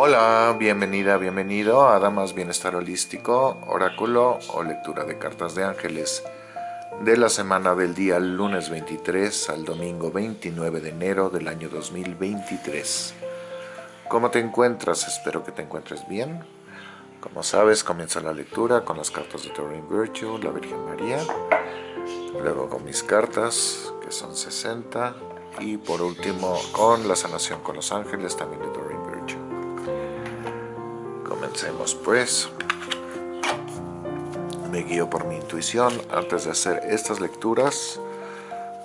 Hola, bienvenida, bienvenido a Damas Bienestar Holístico, Oráculo o Lectura de Cartas de Ángeles de la semana del día lunes 23 al domingo 29 de enero del año 2023. ¿Cómo te encuentras? Espero que te encuentres bien. Como sabes, comienza la lectura con las cartas de Doreen Virtue, la Virgen María, luego con mis cartas, que son 60, y por último con la sanación con los ángeles, también de Doreen. Comencemos pues. Me guío por mi intuición. Antes de hacer estas lecturas,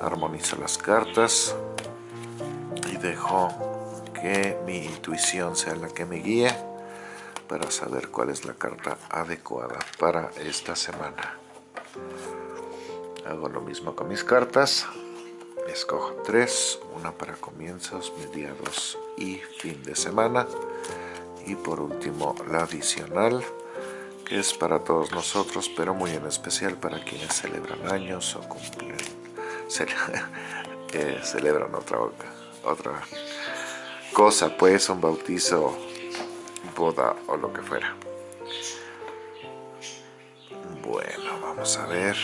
armonizo las cartas y dejo que mi intuición sea la que me guíe para saber cuál es la carta adecuada para esta semana. Hago lo mismo con mis cartas. Escojo tres, una para comienzos, mediados y fin de semana. Y por último la adicional, que es para todos nosotros, pero muy en especial para quienes celebran años o cumplen, eh, celebran otra, otra cosa, pues un bautizo, boda o lo que fuera. Bueno, vamos a ver.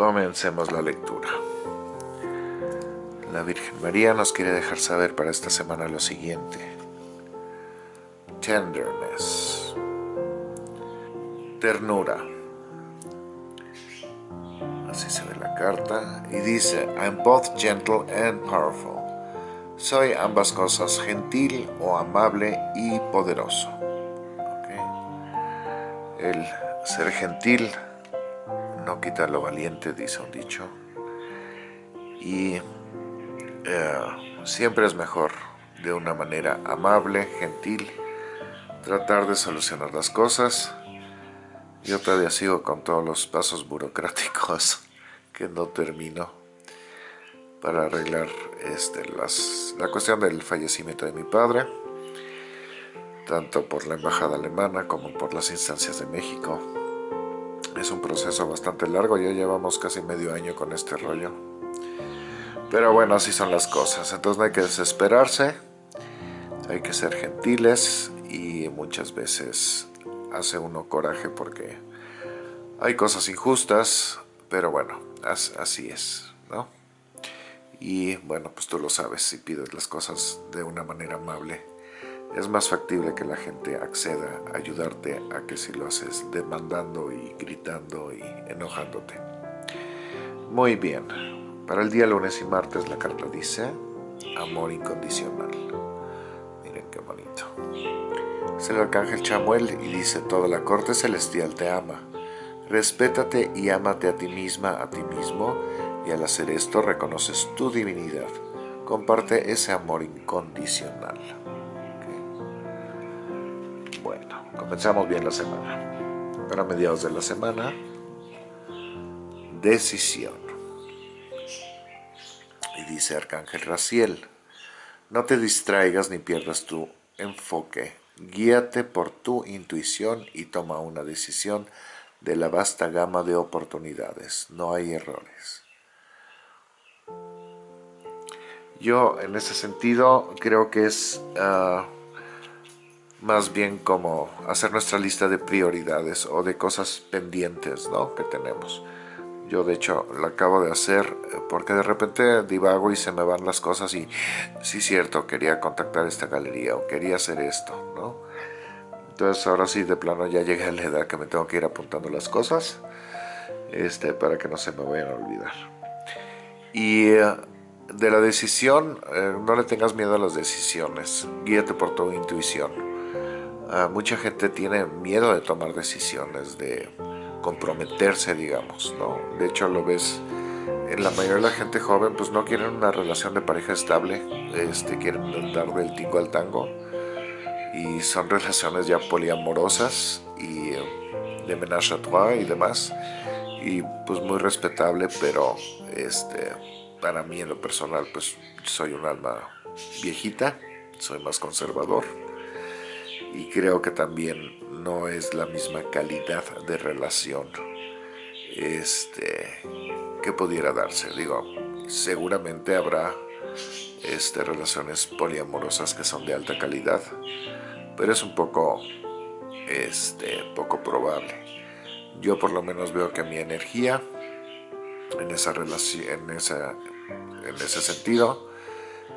Comencemos la lectura. La Virgen María nos quiere dejar saber para esta semana lo siguiente. Tenderness. Ternura. Así se ve la carta. Y dice, I'm both gentle and powerful. Soy ambas cosas, gentil o amable y poderoso. El ser gentil no quita lo valiente, dice un dicho. Y eh, siempre es mejor de una manera amable, gentil, tratar de solucionar las cosas. Yo todavía sigo con todos los pasos burocráticos que no termino para arreglar este, la cuestión del fallecimiento de mi padre, tanto por la embajada alemana como por las instancias de México. Es un proceso bastante largo, ya llevamos casi medio año con este rollo. Pero bueno, así son las cosas, entonces no hay que desesperarse, hay que ser gentiles y muchas veces hace uno coraje porque hay cosas injustas, pero bueno, así es, ¿no? Y bueno, pues tú lo sabes, si pides las cosas de una manera amable, es más factible que la gente acceda a ayudarte a que si lo haces demandando y gritando y enojándote. Muy bien, para el día lunes y martes la carta dice amor incondicional. Miren qué bonito. Es el arcángel Chamuel y dice toda la corte celestial te ama. Respétate y ámate a ti misma, a ti mismo, y al hacer esto reconoces tu divinidad. Comparte ese amor incondicional. Comenzamos bien la semana. Para mediados de la semana, decisión. Y dice Arcángel Raciel, no te distraigas ni pierdas tu enfoque. Guíate por tu intuición y toma una decisión de la vasta gama de oportunidades. No hay errores. Yo en ese sentido creo que es... Ah, más bien como hacer nuestra lista de prioridades o de cosas pendientes ¿no? que tenemos. Yo de hecho la acabo de hacer eh, porque de repente divago y se me van las cosas y sí cierto, quería contactar esta galería o quería hacer esto, ¿no? Entonces ahora sí de plano ya llegué a la edad que me tengo que ir apuntando las cosas este, para que no se me vayan a olvidar. Y eh, de la decisión, eh, no le tengas miedo a las decisiones, guíate por tu intuición Ah, mucha gente tiene miedo de tomar decisiones, de comprometerse, digamos, ¿no? De hecho, lo ves en la mayoría de la gente joven, pues no quieren una relación de pareja estable, este, quieren dar del tingo al tango, y son relaciones ya poliamorosas y eh, de menage a trois y demás, y pues muy respetable, pero este, para mí en lo personal, pues soy un alma viejita, soy más conservador y creo que también no es la misma calidad de relación este, que pudiera darse. Digo, seguramente habrá este, relaciones poliamorosas que son de alta calidad, pero es un poco, este, poco probable. Yo por lo menos veo que mi energía en esa relación, en, esa, en ese sentido,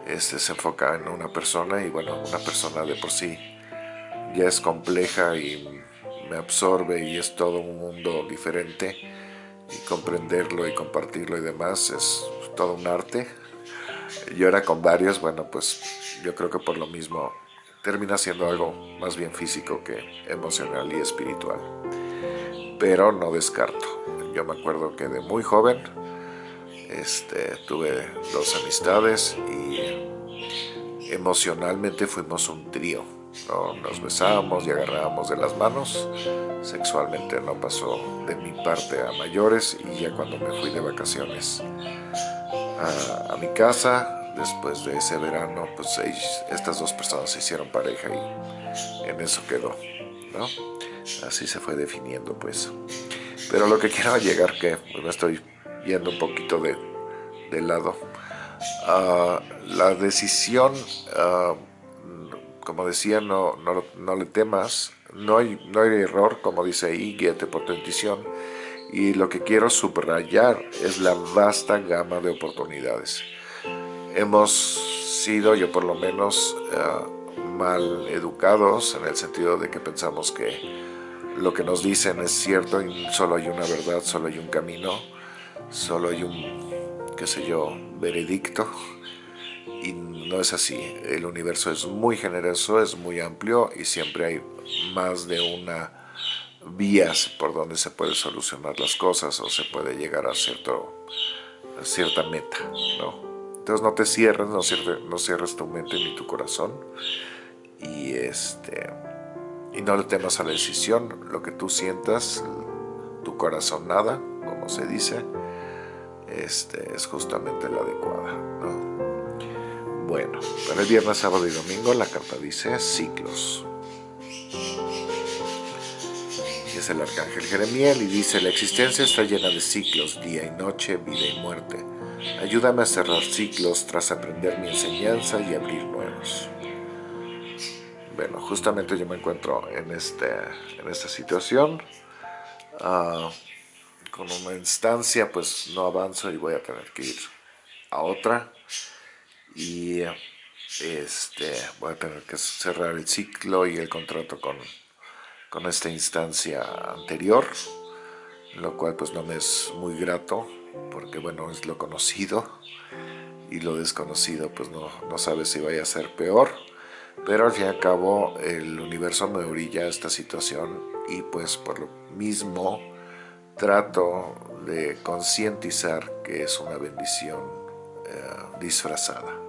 este, se enfoca en una persona y bueno, una persona de por sí ya es compleja y me absorbe y es todo un mundo diferente y comprenderlo y compartirlo y demás es todo un arte. Yo era con varios, bueno pues yo creo que por lo mismo termina siendo algo más bien físico que emocional y espiritual. Pero no descarto. Yo me acuerdo que de muy joven este, tuve dos amistades y emocionalmente fuimos un trío. Nos besábamos y agarrábamos de las manos. Sexualmente no pasó de mi parte a mayores y ya cuando me fui de vacaciones a, mi casa, después de ese verano, pues estas dos personas se hicieron pareja y en eso quedó. ¿no? Así se fue definiendo pues. Pero lo que quiero llegar que me estoy yendo un poquito de, lado. Ah, la decisión, ah, como decía, no, no, le temas, no hay, no hay error, como dice ahí, guíate por tu intuición. Y lo que quiero subrayar es la vasta gama de oportunidades. Hemos sido, yo por lo menos, ah, mal educados en el sentido de que pensamos que lo que nos dicen es cierto y solo hay una verdad, solo hay un camino solo hay un, qué sé yo, veredicto y no es así. El universo es muy generoso, es muy amplio y siempre hay más de una vías por donde se puede solucionar las cosas o se puede llegar a, cierto, cierta meta, ¿no? Entonces no te cierres, no cierres, tu mente ni tu corazón y, este, y no le temas a la decisión, lo que tú sientas, tu corazón nada, como se dice, este, es justamente la adecuada. Bueno, para el viernes, sábado y domingo la carta dice ciclos. Y es el arcángel Jeremiel y dice, la existencia está llena de ciclos, día y noche, vida y muerte. Ayúdame a cerrar ciclos tras aprender mi enseñanza y abrir nuevos. Bueno, justamente yo me encuentro en, este, en esta situación. Uh, con una instancia pues no avanzo y voy a tener que ir a otra y este, voy a tener que cerrar el ciclo y el contrato con, con esta instancia anterior, lo cual pues no me es muy grato porque bueno es lo conocido y lo desconocido pues no, no sabe si vaya a ser peor pero al fin y al cabo el universo me orilla a esta situación y pues por lo mismo trato de concientizar que es una bendición eh, disfrazada,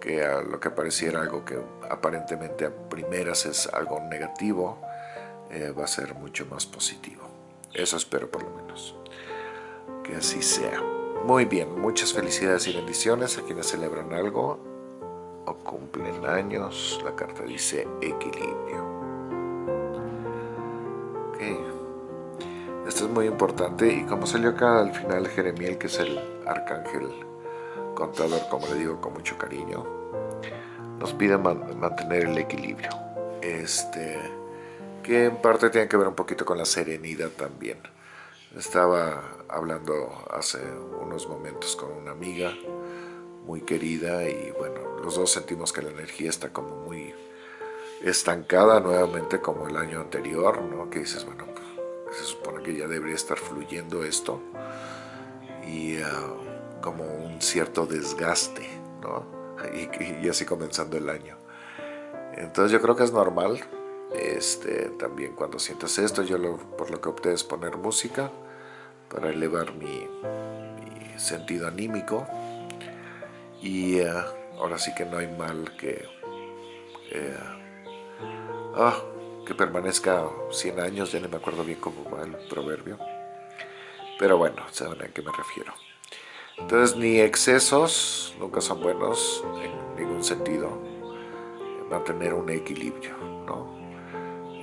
que a lo que pareciera algo que aparentemente a primeras es algo negativo, eh, va a ser mucho más positivo. Eso espero por lo menos. Que así sea. Muy bien, muchas felicidades y bendiciones a quienes celebran algo o cumplen años. La carta dice equilibrio. Esto es muy importante y como salió acá al final Jeremiel, que es el arcángel contador, como le digo con mucho cariño, nos pide mantener el equilibrio. Este, que en parte tiene que ver un poquito con la serenidad también. Estaba hablando hace unos momentos con una amiga muy querida y bueno, los dos sentimos que la energía está como muy estancada nuevamente como el año anterior, ¿no? Que dices, bueno, se supone que ya debería estar fluyendo esto y ah, como un cierto desgaste, ¿no? Y, así comenzando el año. Entonces yo creo que es normal, este, también cuando sientas esto, yo lo, por lo que opté es poner música para elevar mi, sentido anímico y ah, ahora sí que no hay mal que... Eh, ah, que permanezca 100 años, ya no me acuerdo bien cómo va el proverbio. Pero bueno, saben a qué me refiero. Entonces, ni excesos nunca son buenos en ningún sentido. mantener un equilibrio, ¿no?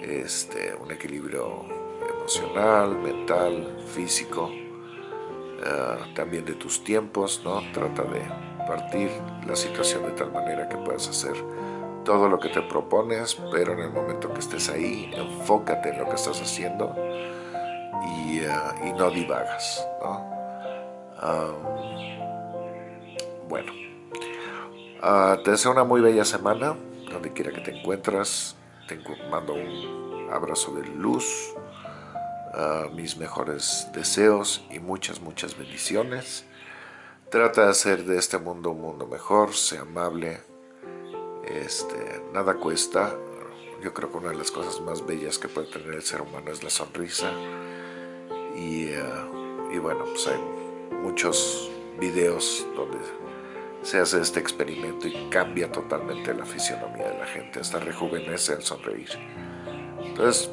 Este, un equilibrio emocional, mental, físico, eh, también de tus tiempos, ¿no? Trata de partir la situación de tal manera que puedas hacer todo lo que te propones, pero en el momento que estés ahí, enfócate en lo que estás haciendo y, eh, no divagas, bueno, ah, te deseo una muy bella semana, donde quiera que te encuentras, te mando un abrazo de luz, mis mejores deseos y muchas, muchas bendiciones. Trata de hacer de este mundo un mundo mejor, sea amable, este, nada cuesta. Yo creo que una de las cosas más bellas que puede tener el ser humano es la sonrisa. Y, y bueno, pues hay muchos videos donde se hace este experimento y cambia totalmente la fisionomía de la gente, hasta rejuvenece al sonreír. Entonces,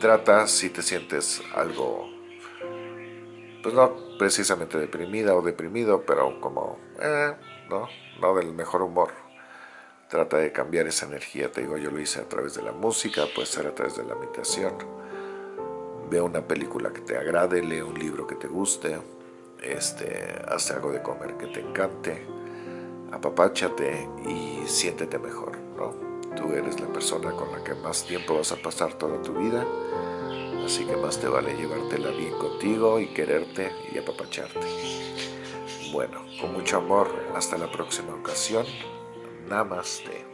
trata si te sientes algo, pues no precisamente deprimida o deprimido, pero como, eh, no, no del mejor humor. Trata de cambiar esa energía, te digo, yo lo hice a través de la música, puede ser a través de la meditación. Ve una película que te agrade, lee un libro que te guste, este, algo de comer que te encante, apapáchate y siéntete mejor, ¿no? Tú eres la persona con la que más tiempo vas a pasar toda tu vida, así que más te vale llevártela bien contigo y quererte y apapacharte. Bueno, con mucho amor, hasta la próxima ocasión. Namaste.